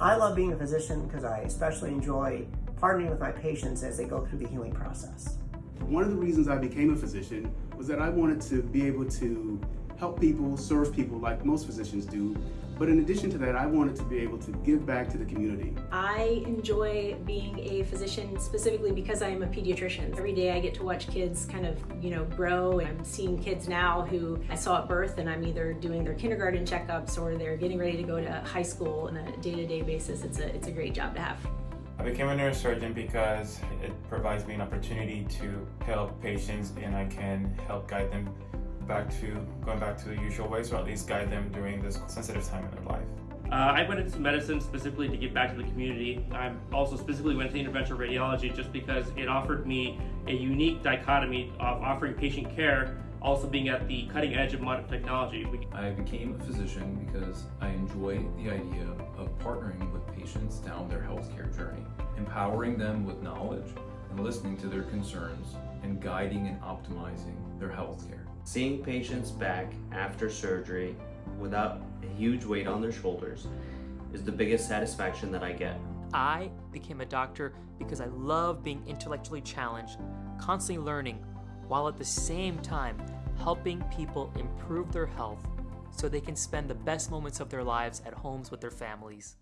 I love being a physician because I especially enjoy partnering with my patients as they go through the healing process. One of the reasons I became a physician was that I wanted to be able to help people, serve people like most physicians do, but in addition to that, I wanted to be able to give back to the community. I enjoy being a physician specifically because I am a pediatrician. Every day I get to watch kids kind of, you know, grow. And I'm seeing kids now who I saw at birth and I'm either doing their kindergarten checkups or they're getting ready to go to high school on a day-to-day -day basis. It's a, it's a great job to have. I became a neurosurgeon because it provides me an opportunity to help patients and I can help guide them back to going back to the usual ways or at least guide them during this sensitive time in their life. Uh, I went into medicine specifically to give back to the community. I also specifically went into interventional radiology just because it offered me a unique dichotomy of offering patient care also being at the cutting edge of modern technology. I became a physician because I enjoy the idea of partnering with patients down their healthcare journey, empowering them with knowledge and listening to their concerns and guiding and optimizing their healthcare. Seeing patients back after surgery without a huge weight on their shoulders is the biggest satisfaction that I get. I became a doctor because I love being intellectually challenged, constantly learning, while at the same time helping people improve their health so they can spend the best moments of their lives at homes with their families.